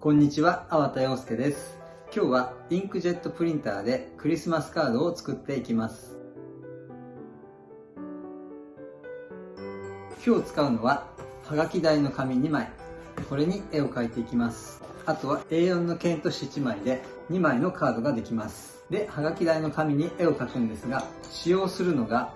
こんにちは、粟田洋介です。今日はインクジェットプリンターでクリスマスカードを作っていきます。今日使うのは、はがき台の紙2枚。これに絵を描いていきます。あとは A4 の剣と1枚で2枚のカードができます。で、はがき台の紙に絵を描くんですが、使用するのが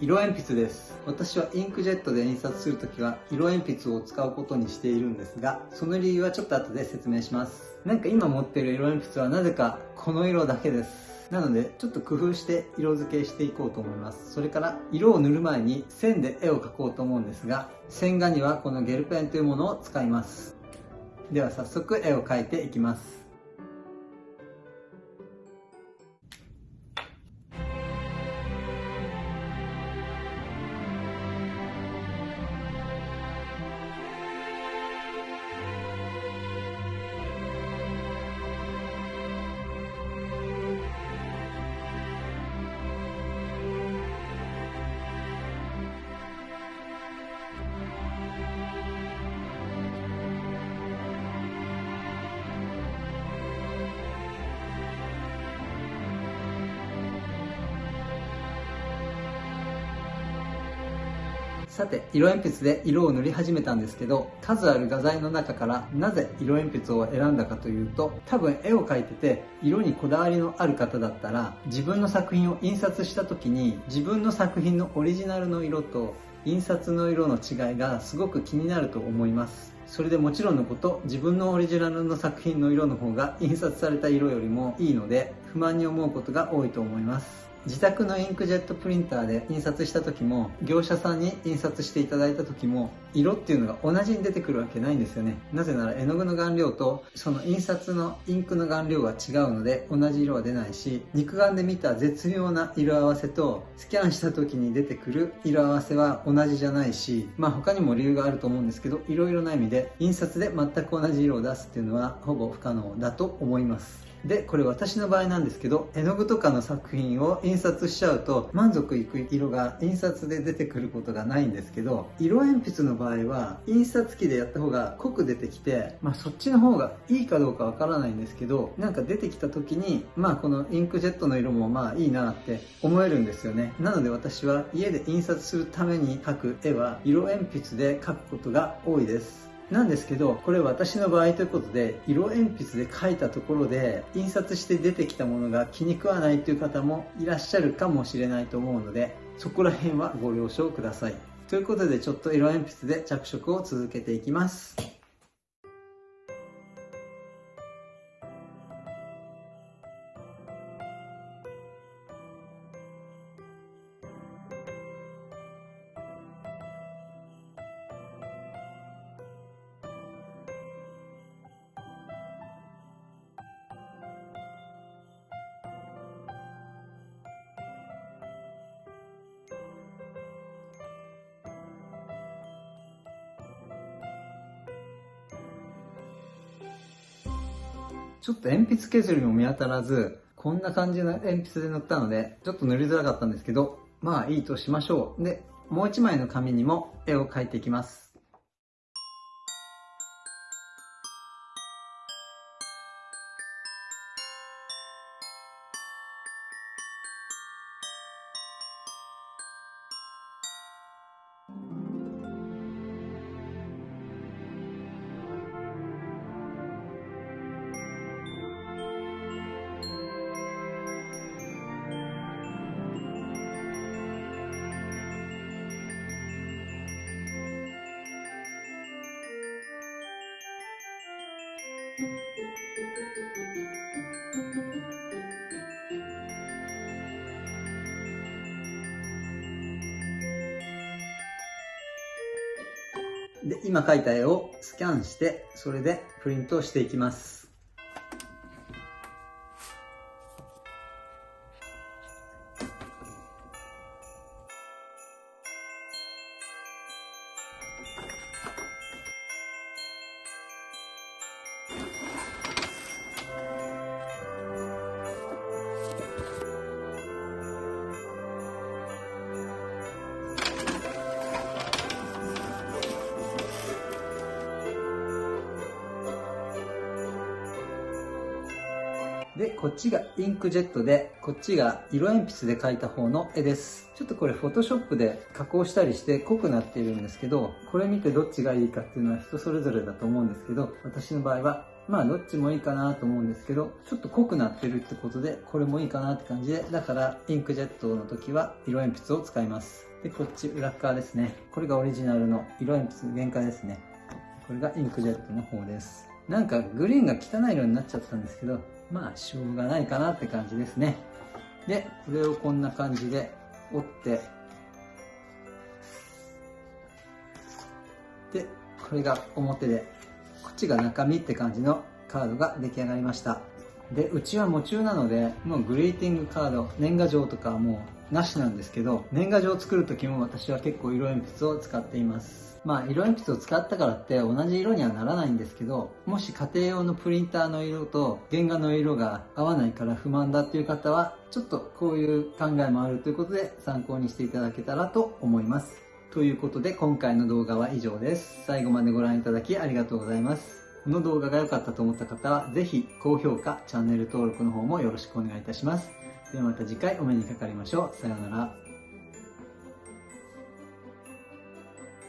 色鉛筆です。私はインクジェットで印刷するときは色鉛筆を使うことにしているんですが、その理由はちょっと後で説明します。なんか今持ってる色鉛筆はなぜかこの色だけです。なのでちょっと工夫して色付けしていこうと思いますそれから色を塗る前に線で絵を描こうと思うんですが線画にはこのゲルペンというものを使いますでは早速絵を描いていきますさて、色鉛筆で色を塗り始めたんですけど、数ある画材の中からなぜ色鉛筆を選んだかというと、多分絵を描いてて色にこだわりのある方だったら、自分の作品を印刷した時に自分の作品のオリジナルの色と印刷の色の違いがすごく気になると思います。それでもちろんのこと自分のオリジナルの作品の色の方が印刷された色よりもいいので不満に思うことが多いと思います自宅のインクジェットプリンターで印刷した時も業者さんに印刷していただいた時も色っていうのが同じに出てくるわけないんですよね。なぜなら絵の具の顔料とその印刷のインクの顔料が違うので同じ色は出ないし肉眼で見た絶妙な色合わせとスキャンした時に出てくる色合わせは同じじゃないしまあ他にも理由があると思うんですけどいろいろな意味で印刷で全く同じ色を出すっていうのはほぼ不可能だと思います。でこれ私の場合なんですけど絵の具とかの作品を印刷しちゃうと満足いく色が印刷で出てくることがないんですけど色鉛筆の場合場合は印刷機でやった方が濃く出てきて、まあ、そっちの方がいいかどうかわからないんですけどなんか出てきた時にまあこのインクジェットの色もまあいいなって思えるんですよねなので私は家で印刷するために描く絵は色鉛筆で描くことが多いですなんですけど、これ私の場合ということで、色鉛筆で描いたところで、印刷して出てきたものが気に食わないという方もいらっしゃるかもしれないと思うので、そこら辺はご了承ください。ということで、ちょっと色鉛筆で着色を続けていきます。ちょっと鉛筆削りも見当たらず、こんな感じの鉛筆で塗ったので、ちょっと塗りづらかったんですけど、まあいいとしましょう。で、もう一枚の紙にも絵を描いていきます。で、今描いた絵をスキャンして、それでプリントしていきます。で、こっちがインクジェットで、こっちが色鉛筆で描いた方の絵です。ちょっとこれフォトショップで加工したりして濃くなっているんですけど、これ見てどっちがいいかっていうのは人それぞれだと思うんですけど、私の場合はまあどっちもいいかなと思うんですけど、ちょっと濃くなってるってことで、これもいいかなって感じで、だからインクジェットの時は色鉛筆を使います。で、こっち裏側ですね。これがオリジナルの色鉛筆原価ですね。これがインクジェットの方です。なんかグリーンが汚い色になっちゃったんですけど、まあしょうがないかなって感じですね。で、これをこんな感じで折って、で、これが表でこっちが中身って感じのカードが出来上がりました。で、うちは夢中なので、もうグリーティングカード、年賀状とかはもうなしなんですけど、年賀状を作る時も私は結構色鉛筆を使っています。まあ、色鉛筆を使ったからって同じ色にはならないんですけど、もし家庭用のプリンターの色と原画の色が合わないから不満だっていう方は、ちょっとこういう考えもあるということで参考にしていただけたらと思います。ということで今回の動画は以上です。最後までご覧いただきありがとうございます。この動画が良かったと思った方はぜひ高評価、チャンネル登録の方もよろしくお願いいたします。ではまた次回お目にかかりましょう。さようなら。